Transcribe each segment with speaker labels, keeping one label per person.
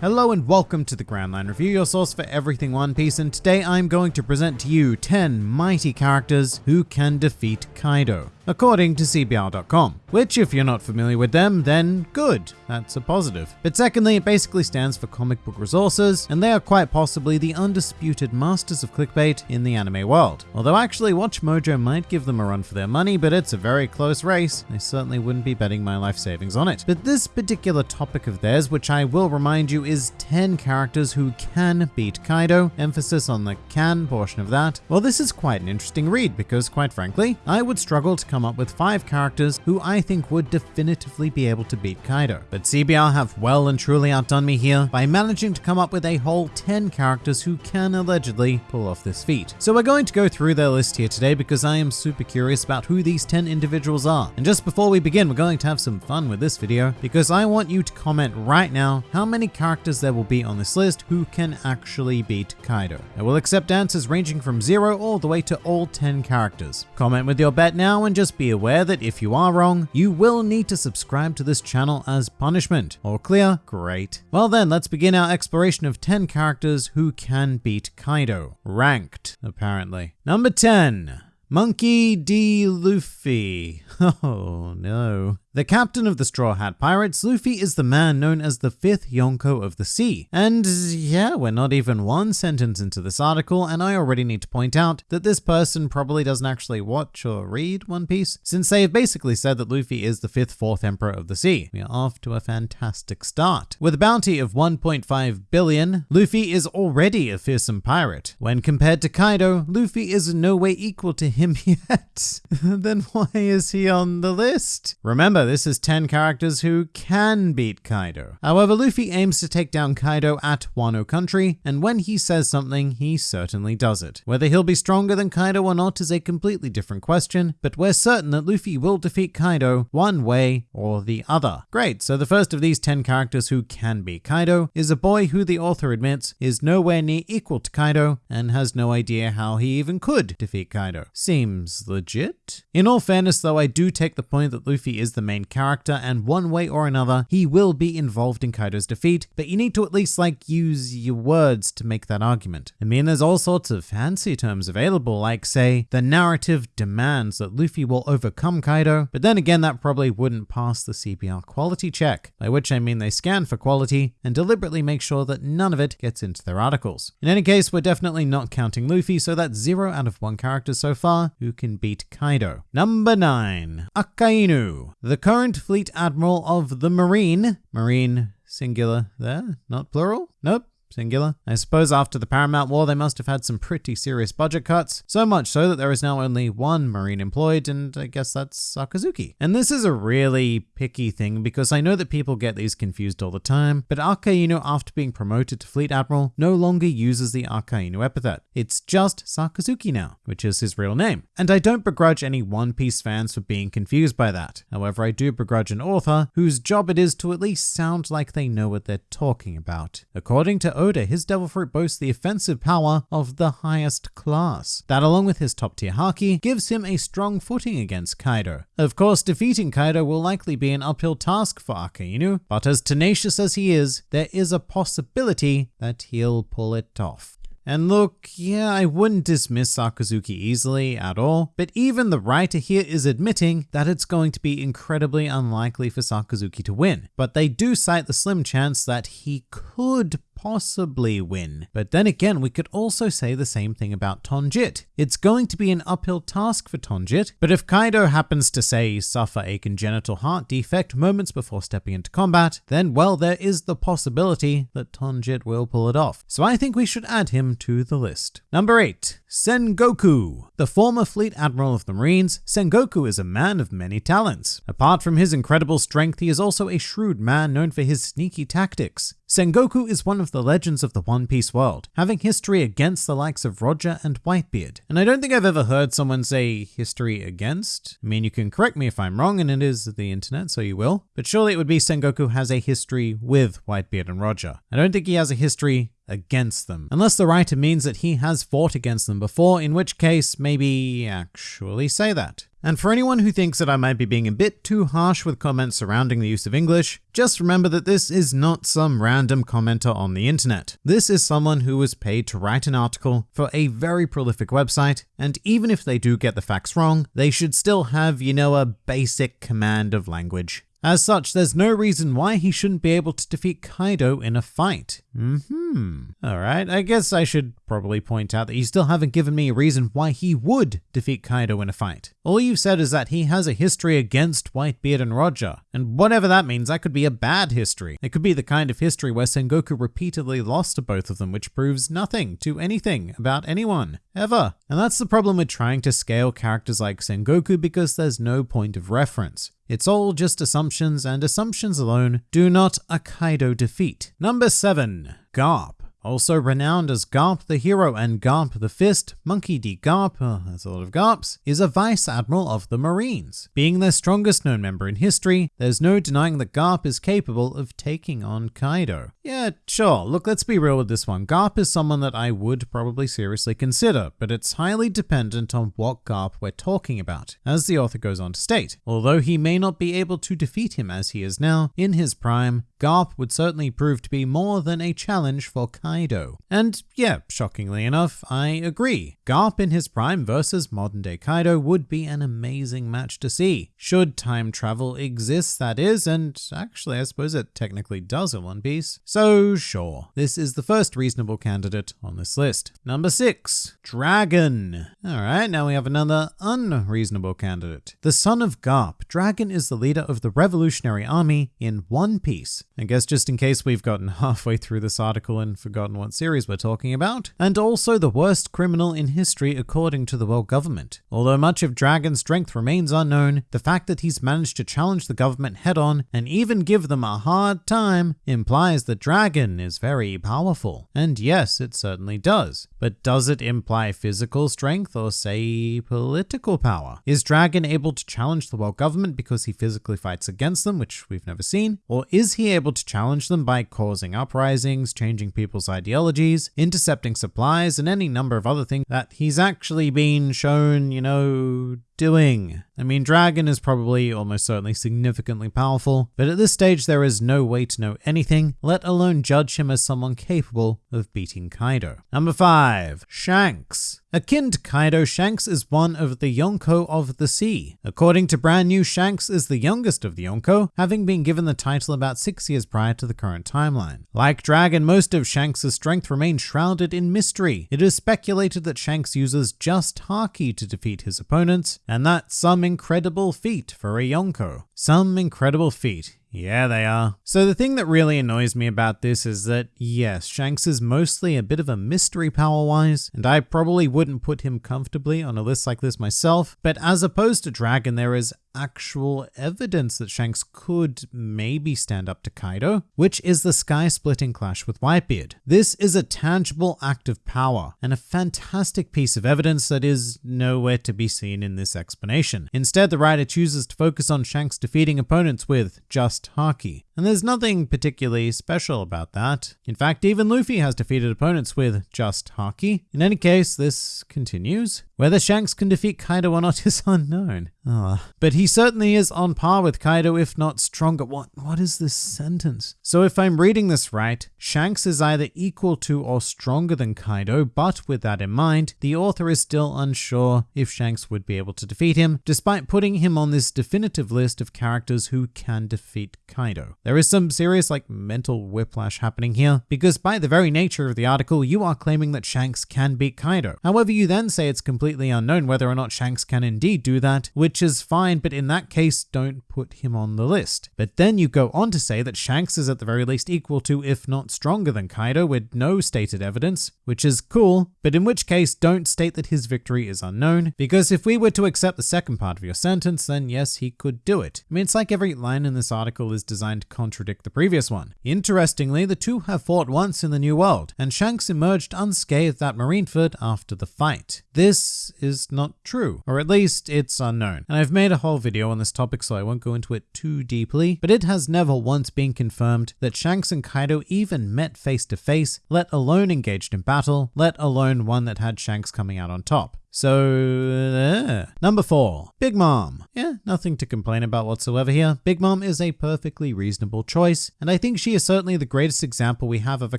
Speaker 1: Hello and welcome to the Grand Line Review, your source for everything One Piece, and today I'm going to present to you 10 mighty characters who can defeat Kaido according to CBR.com, which if you're not familiar with them, then good, that's a positive. But secondly, it basically stands for comic book resources, and they are quite possibly the undisputed masters of clickbait in the anime world. Although actually Watch Mojo might give them a run for their money, but it's a very close race. I certainly wouldn't be betting my life savings on it. But this particular topic of theirs, which I will remind you is 10 characters who can beat Kaido, emphasis on the can portion of that, well this is quite an interesting read because quite frankly, I would struggle to come up with five characters who I think would definitively be able to beat Kaido. But CBR have well and truly outdone me here by managing to come up with a whole 10 characters who can allegedly pull off this feat. So we're going to go through their list here today because I am super curious about who these 10 individuals are. And just before we begin, we're going to have some fun with this video because I want you to comment right now how many characters there will be on this list who can actually beat Kaido. I will accept answers ranging from 0 all the way to all 10 characters. Comment with your bet now and just be aware that if you are wrong, you will need to subscribe to this channel as punishment. All clear? Great. Well then, let's begin our exploration of 10 characters who can beat Kaido. Ranked, apparently. Number 10. Monkey D. Luffy. Oh no. The captain of the Straw Hat Pirates, Luffy is the man known as the fifth Yonko of the sea. And yeah, we're not even one sentence into this article, and I already need to point out that this person probably doesn't actually watch or read One Piece, since they have basically said that Luffy is the fifth fourth emperor of the sea. We are off to a fantastic start. With a bounty of 1.5 billion, Luffy is already a fearsome pirate. When compared to Kaido, Luffy is in no way equal to him yet. then why is he on the list? Remember, Remember, this is 10 characters who can beat Kaido. However, Luffy aims to take down Kaido at Wano Country, and when he says something, he certainly does it. Whether he'll be stronger than Kaido or not is a completely different question, but we're certain that Luffy will defeat Kaido one way or the other. Great, so the first of these 10 characters who can beat Kaido is a boy who the author admits is nowhere near equal to Kaido and has no idea how he even could defeat Kaido. Seems legit? In all fairness though, I do take the point that Luffy is the main character, and one way or another, he will be involved in Kaido's defeat, but you need to at least like use your words to make that argument. I mean, there's all sorts of fancy terms available, like say, the narrative demands that Luffy will overcome Kaido, but then again, that probably wouldn't pass the CBR quality check, by which I mean they scan for quality and deliberately make sure that none of it gets into their articles. In any case, we're definitely not counting Luffy, so that's 0 out of 1 character so far who can beat Kaido. Number 9. Akainu. The current fleet admiral of the Marine, Marine singular there, not plural? Nope, singular. I suppose after the Paramount War, they must have had some pretty serious budget cuts, so much so that there is now only one Marine employed, and I guess that's Sakazuki. And this is a really picky thing because I know that people get these confused all the time, but Akainu, after being promoted to Fleet Admiral, no longer uses the Akainu epithet. It's just Sakazuki now, which is his real name. And I don't begrudge any One Piece fans for being confused by that. However, I do begrudge an author whose job it is to at least sound like they know what they're talking about. According to Oda, his Devil Fruit boasts the offensive power of the highest class. That along with his top tier Haki gives him a strong footing against Kaido. Of course, defeating Kaido will likely be an uphill task for Akainu, but as tenacious as he is, there is a possibility that he'll pull it off. And look, yeah, I wouldn't dismiss Sakazuki easily at all, but even the writer here is admitting that it's going to be incredibly unlikely for Sakazuki to win. But they do cite the slim chance that he could possibly win. But then again, we could also say the same thing about Tonjit. It's going to be an uphill task for Tonjit, but if Kaido happens to say suffer a congenital heart defect moments before stepping into combat, then well, there is the possibility that Tonjit will pull it off. So I think we should add him to the list. Number 8. Sengoku. The former fleet admiral of the Marines, Sengoku is a man of many talents. Apart from his incredible strength, he is also a shrewd man known for his sneaky tactics. Sengoku is one of the legends of the One Piece world, having history against the likes of Roger and Whitebeard. And I don't think I've ever heard someone say history against. I mean, you can correct me if I'm wrong, and it is the internet, so you will. But surely it would be Sengoku has a history with Whitebeard and Roger. I don't think he has a history against them. Unless the writer means that he has fought against them before, in which case, maybe actually say that. And for anyone who thinks that I might be being a bit too harsh with comments surrounding the use of English, just remember that this is not some random commenter on the internet. This is someone who was paid to write an article for a very prolific website, and even if they do get the facts wrong, they should still have, you know, a basic command of language. As such, there's no reason why he shouldn't be able to defeat Kaido in a fight. Hmm. Alright, I guess I should probably point out that you still haven't given me a reason why he would defeat Kaido in a fight. All you've said is that he has a history against Whitebeard and Roger, and whatever that means, that could be a bad history. It could be the kind of history where Sengoku repeatedly lost to both of them, which proves nothing to anything about anyone, ever. And that's the problem with trying to scale characters like Sengoku because there's no point of reference. It's all just assumptions, and assumptions alone do not a Kaido defeat. Number 7. Garp. Also renowned as Garp the Hero and Garp the Fist, Monkey D. Garp, oh, uh, that's a lot of Garps, is a Vice Admiral of the Marines. Being their strongest known member in history, there's no denying that Garp is capable of taking on Kaido. Yeah, sure, look, let's be real with this one. Garp is someone that I would probably seriously consider, but it's highly dependent on what Garp we're talking about, as the author goes on to state. Although he may not be able to defeat him as he is now, in his prime, Garp would certainly prove to be more than a challenge for Kaido. And yeah, shockingly enough, I agree. Garp in his prime versus modern day Kaido would be an amazing match to see. Should time travel exist, that is, and actually I suppose it technically does in One Piece. So sure, this is the first reasonable candidate on this list. Number 6. Dragon. Alright, now we have another unreasonable candidate. The son of Garp, Dragon is the leader of the Revolutionary Army in One Piece. I guess just in case we've gotten halfway through this article and forgotten what series we're talking about. And also the worst criminal in history according to the world government. Although much of Dragon's strength remains unknown, the fact that he's managed to challenge the government head on and even give them a hard time implies that Dragon is very powerful. And yes, it certainly does. But does it imply physical strength or say political power? Is Dragon able to challenge the world government because he physically fights against them, which we've never seen? Or is he able to challenge them by causing uprisings, changing people's ideologies, intercepting supplies, and any number of other things that he's actually been shown, you know, doing. I mean, Dragon is probably almost certainly significantly powerful, but at this stage there is no way to know anything, let alone judge him as someone capable of beating Kaido. Number 5. Shanks. Akin to Kaido, Shanks is one of the Yonko of the sea. According to Brand New, Shanks is the youngest of the Yonko, having been given the title about six years prior to the current timeline. Like Dragon, most of Shanks' strength remains shrouded in mystery. It is speculated that Shanks uses just Haki to defeat his opponents, and that's some incredible feat for a Yonko. Some incredible feat. Yeah, they are. So the thing that really annoys me about this is that, yes, Shanks is mostly a bit of a mystery power-wise, and I probably wouldn't put him comfortably on a list like this myself, but as opposed to Dragon, there is actual evidence that Shanks could maybe stand up to Kaido, which is the sky-splitting clash with Whitebeard. This is a tangible act of power, and a fantastic piece of evidence that is nowhere to be seen in this explanation. Instead, the writer chooses to focus on Shanks defeating opponents with just Haki. And there's nothing particularly special about that. In fact, even Luffy has defeated opponents with just Haki. In any case, this continues. Whether Shanks can defeat Kaido or not is unknown. Ah, but he certainly is on par with Kaido, if not stronger. What, what is this sentence? So if I'm reading this right, Shanks is either equal to or stronger than Kaido, but with that in mind, the author is still unsure if Shanks would be able to defeat him, despite putting him on this definitive list of characters who can defeat Kaido. There is some serious like mental whiplash happening here, because by the very nature of the article, you are claiming that Shanks can beat Kaido. However, you then say it's completely unknown whether or not Shanks can indeed do that, which which is fine, but in that case, don't put him on the list. But then you go on to say that Shanks is at the very least equal to, if not stronger than Kaido, with no stated evidence, which is cool, but in which case, don't state that his victory is unknown, because if we were to accept the second part of your sentence, then yes, he could do it. I mean, it's like every line in this article is designed to contradict the previous one. Interestingly, the two have fought once in the New World, and Shanks emerged unscathed at Marineford after the fight. This is not true, or at least it's unknown. And I've made a whole video on this topic so I won't go into it too deeply, but it has never once been confirmed that Shanks and Kaido even met face to face, let alone engaged in battle, let alone one that had Shanks coming out on top. So, number four, Big Mom. Yeah, nothing to complain about whatsoever here. Big Mom is a perfectly reasonable choice, and I think she is certainly the greatest example we have of a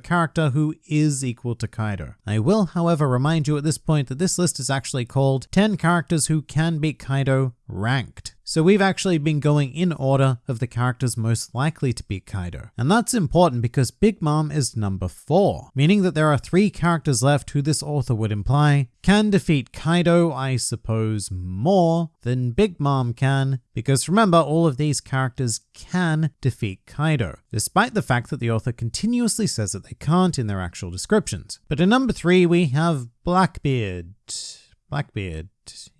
Speaker 1: character who is equal to Kaido. I will, however, remind you at this point that this list is actually called 10 characters who can beat Kaido ranked. So we've actually been going in order of the characters most likely to beat Kaido. And that's important because Big Mom is number 4, meaning that there are 3 characters left who this author would imply can defeat Kaido, I suppose, more than Big Mom can, because remember, all of these characters can defeat Kaido, despite the fact that the author continuously says that they can't in their actual descriptions. But in number 3 we have Blackbeard. Blackbeard.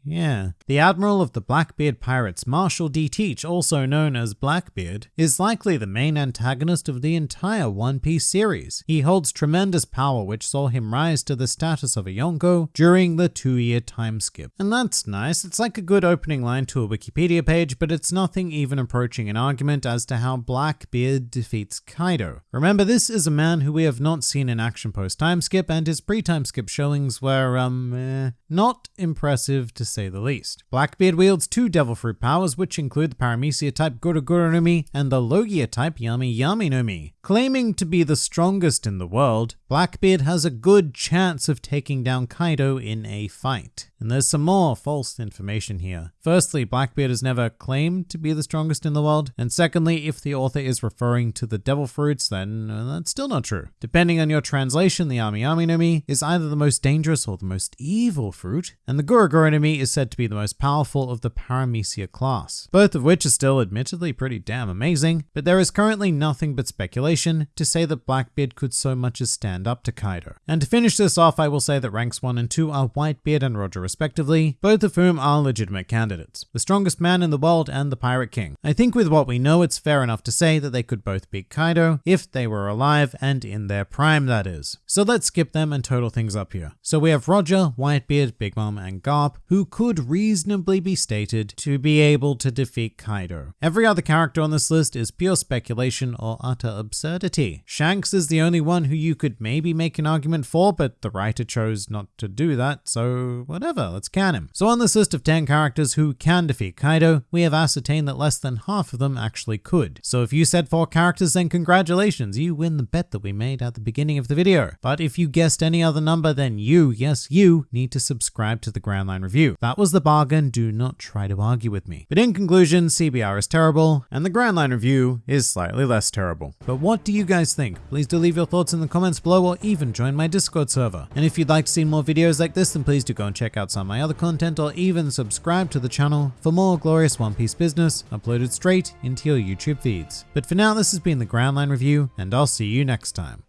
Speaker 1: Yeah. The admiral of the Blackbeard pirates, Marshall D. Teach, also known as Blackbeard, is likely the main antagonist of the entire One Piece series. He holds tremendous power which saw him rise to the status of a Yonko during the two-year time skip. And that's nice, it's like a good opening line to a Wikipedia page, but it's nothing even approaching an argument as to how Blackbeard defeats Kaido. Remember, this is a man who we have not seen in action post-time skip, and his pre-time skip showings were, um, eh, not impressive to say the least. Blackbeard wields two Devil Fruit powers, which include the Paramecia type Gura Gura no and the Logia type Yami Yami no Mi. Claiming to be the strongest in the world, Blackbeard has a good chance of taking down Kaido in a fight. And there's some more false information here. Firstly, Blackbeard has never claimed to be the strongest in the world. And secondly, if the author is referring to the devil fruits, then uh, that's still not true. Depending on your translation, the Yami Yami no Mi is either the most dangerous or the most evil fruit, and the Gura Gura no Mi is said to be the most powerful of the Paramecia class. Both of which are still admittedly pretty damn amazing, but there is currently nothing but speculation to say that Blackbeard could so much as stand up to Kaido. And to finish this off, I will say that ranks 1 and 2 are Whitebeard and Roger respectively, both of whom are legitimate candidates. The strongest man in the world and the Pirate King. I think with what we know, it's fair enough to say that they could both beat Kaido if they were alive and in their prime, that is. So let's skip them and total things up here. So we have Roger, Whitebeard, Big Mom, and Garp, who could reasonably be stated to be able to defeat Kaido. Every other character on this list is pure speculation or utter absurdity. Shanks is the only one who you could maybe make an argument for, but the writer chose not to do that, so whatever let's can him. So on this list of 10 characters who can defeat Kaido, we have ascertained that less than half of them actually could. So if you said 4 characters, then congratulations, you win the bet that we made at the beginning of the video. But if you guessed any other number, then you, yes you, need to subscribe to the Grand Line Review. That was the bargain, do not try to argue with me. But in conclusion, CBR is terrible, and the Grand Line Review is slightly less terrible. But what do you guys think? Please do leave your thoughts in the comments below or even join my Discord server. And if you'd like to see more videos like this, then please do go and check out some of my other content or even subscribe to the channel for more glorious One Piece business uploaded straight into your YouTube feeds. But for now, this has been the Grand Line Review, and I'll see you next time.